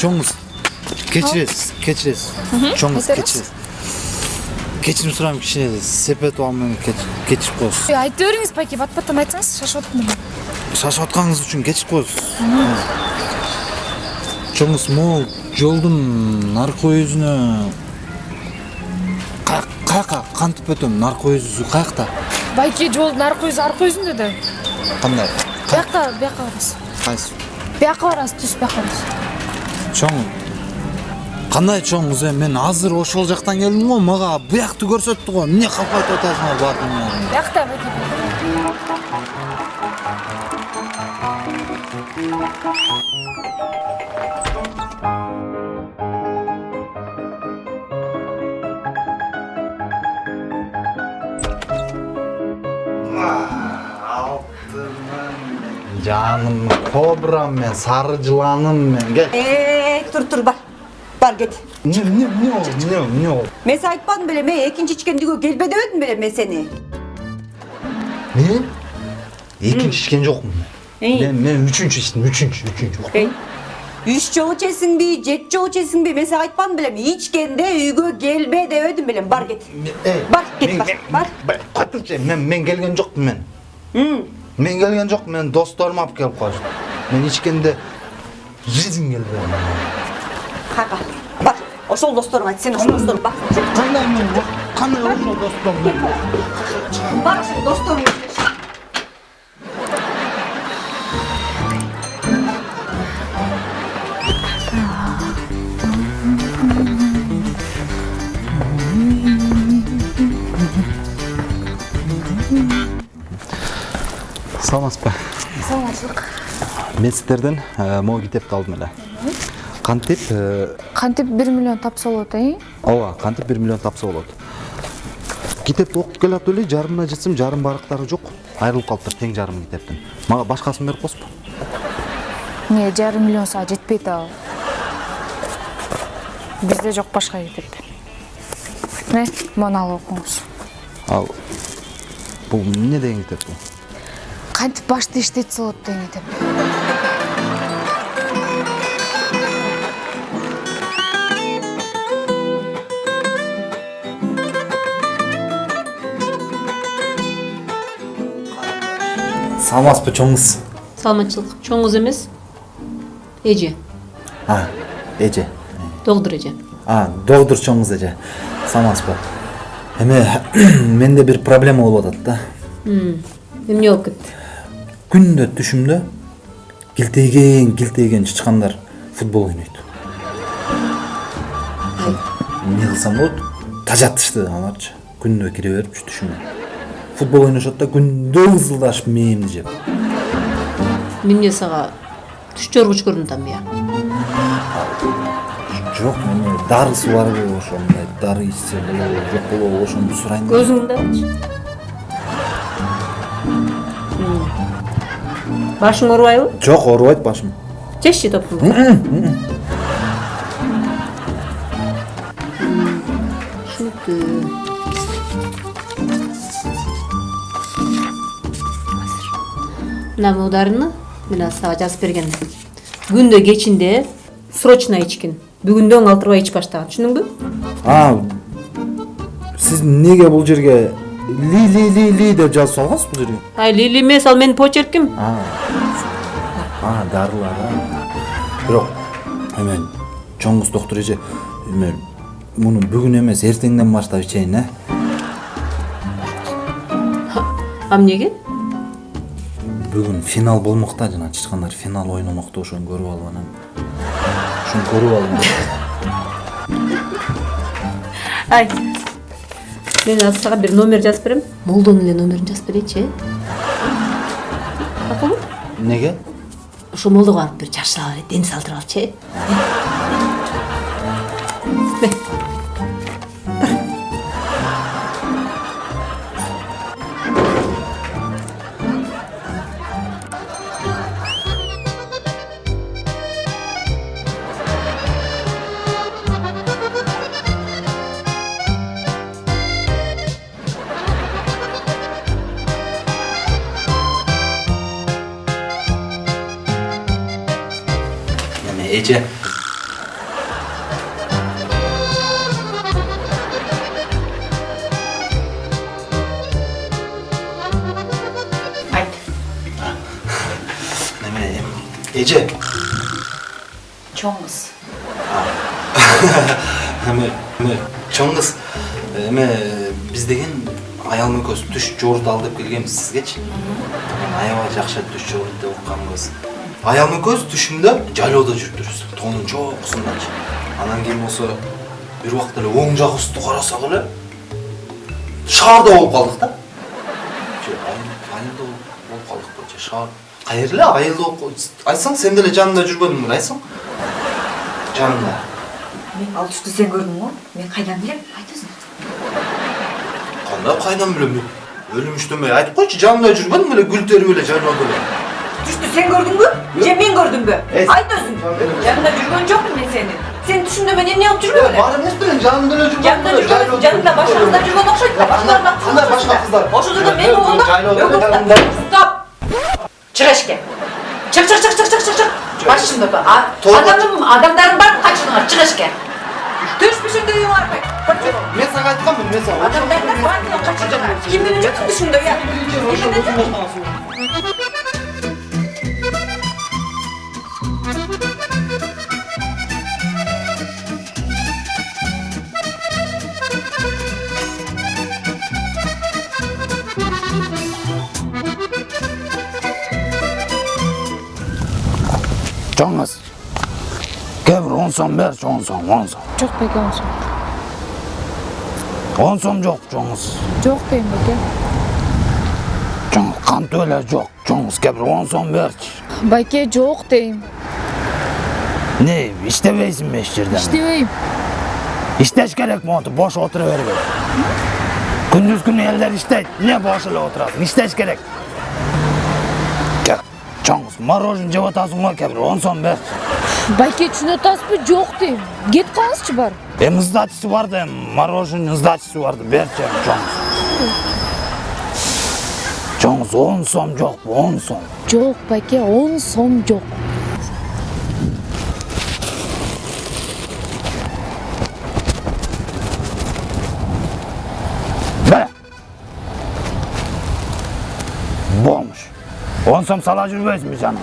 чоңуз кечиресиз кечиресиз чоңуз айта кечиресиз кечирим сурайм кичине сепетова менен кечирип коесуз айта бериңиз байке бат баттан айтсаңыз шашып эле шашып атканыңыз үчүн кечирип коесуз чоңуз могу жолдун наркы өзүнө каяка кантип өтөм? Наркы өзү каякта? Байке жолдун аркы өзү аркы өзүндө да кандай бияка бияка барасыз кайсы бияка барасыз түз бияка барасыз чоң кандай чоңуз эми мен азыр ошол жактан келдим го мага буякты көрсөттү го эмне калп айтып атасыңар баардыгыңар биякта байке жаным кобрам мен сары жыланым мен кел Ee, тур тур бар бар кет эмне эмне эмне болду эмне эмне болду мен сага айтпадым белем э экинчи ичкендиге келбе дебедим белем мен сени эмне экинчи ичкен жокмун Эй. мен мен үчүнчү ичтим үчүнчү үчүнчү эй үч жолу ичесиңби жети жолу ичесиңби мен сага айтпадым белем ичкенде үйгө келбе дебедим белем бар кет бар кет бар бар кайтыңчы мен мен келген жокмун мен М, Мен келген жокмун мен досторум алып келип коюшту мен ичкенде жизнь келбedi кайка бар ошол досторуңа айт сен ошол досторуңа бар кандай мен кандай ошол досторум бар ошол досторуңа саламатсызбы? Саламатчылык мен сиздерден э, могу китепти алдым эле кантип э, кантип бир миллион тапса болот э ооба кантип бир миллион тапса болот китепти окуп келатып эле жарымына жетсем жарым барактары жок айрылып калыптыр тең жарымы китептин мага башкасын берип коесузбу эмне жарым миллион сага жетпейт ал. Бизде жок башка китеп міне муну алып окуңуз ал бул эмне деген китеп бул кантип башты иштетсе болот деген китеп саламатсызбы чоңуз саламатчылык чоңуз эмес эже. А эже. Доктур эже. А доктур чоңуз эже. Саламатсызбы эме менде бир проблема болуп атат да. Эмне болуп кетти? Күндө түшүмдө килтейген килтейген чычкандар футбол ойнойт. Эмне кылсам болот? Тажатышты аларчы. Күндө кире берипчи түшүмө футбол ойношот да күндө ызылдашып мээримди жеп мен эмне сага түш жоргуч көрүнүп атамбы я. Жок эме дарысы барбы ошондой дары ичсе болобу жок болобу ошону сурайын башың оорубайбы жок оорубайт башым. Жешчи түшүнүктүү мына могу дарыны мен сага жазып берген. Күндө кечинде срочно ичкин. Бүгүндөн калтырбай ичип баштаган. Түшүндүңбү а сиз эмнеге бул жерге ли ли ли деп жазып салгансыз бул жерге ай лили эмес ал менин почерким а. Дарылар бирок эме чоңуз доктур эже эме муну бүгүн эмес эртеңден баштап ичейин э а эмнеге бүгүн финал болмок да жана чычкандар финал ойномок да ошону көрүп алып анан ошону көрүп алып ай мен азыр сага бир номер жазып берем молдонун эле номерин жазып берейинчи э макулбу эмнеге ошо молдого барып бир жакшылап эле дем салдырып алчы э эже Айт. Чоң кыз. эме эме чоң кыз эме биз деген аялым экөөбүз түш жорду ал деп келгенбиз сизгечи аябай жакшы түш жорду деп укканбыз аялым экөөбүз түшүмдө жайлоодо жүрүптүрбүз тоонун чокусундачы анан кийин болсо бир убакта эле оң жагыбызды карасак эле шаарда болуп калдык да Же, айыл- айылда болуп калдык го же шаар каер эле айылда болуп кал- айтсаң сен деле жанымда жүрбөдүң беле айтсаң жанымда Мен ал түштү сен көрдүң го? Мен кайдан билем? Айт өзүң. кандай кайдан билем өлүм иштенбей айтып койчу жанымда жүрбөдүң беле гүл терип эле жайлоодо эле Düştü sen gördün mü? Cem'in gördün mü? Evet. Ay diyorsun. Canımda cürgün çok mu senin? Sen düşündün ben ne yaptırıyor öyle? Bana ne istiyorsun? Canımdan öcük yok. Canımdan öcük yok. Canımda başınızda öcük yok. Başınızda başlarına kızlar. Bunlar başka kızlar. Başınızda benim oğlum. Yok Stop. Çık eşke. Çık çık çık çık çık çık. Bak şimdi bak. Adamım adamların var mı kaçınlar? Çık eşke. Düşmüşüm düğün var mı? Ben sana aytkanmın mesela. Adamlardan var mı kaçınlar? Kim bilince tutmuşum da ya. Kim bilince tutmuşum da ya. Чоңыз кээ бир он сом берчи он сом он сом Жок байке он сом. он сом жок чоңуз Жок дейм байке. чоңуз кантип эле жок чоңуз кээ бир он сом берчи Байке жок дейм. не иштебейсиңби эч жерде Иштебейм. иштеш керек монтип бош отура бербей күндүз күнү элдер иштейт эмне бош эле отурасың иштеш керек Кел, чоңуз мороженое жеп атасың го кээ бир он сом берчи Байке түшүнүп атасызбы? Жок дейм. Кетип калыңызчы бар. эми сдачасы бар да эми мороженое сдачасы бар да берчи эми чоңуз чоңуз он сом жокпу он сом Жок байке, он сом жок. On som salađu već mi žena.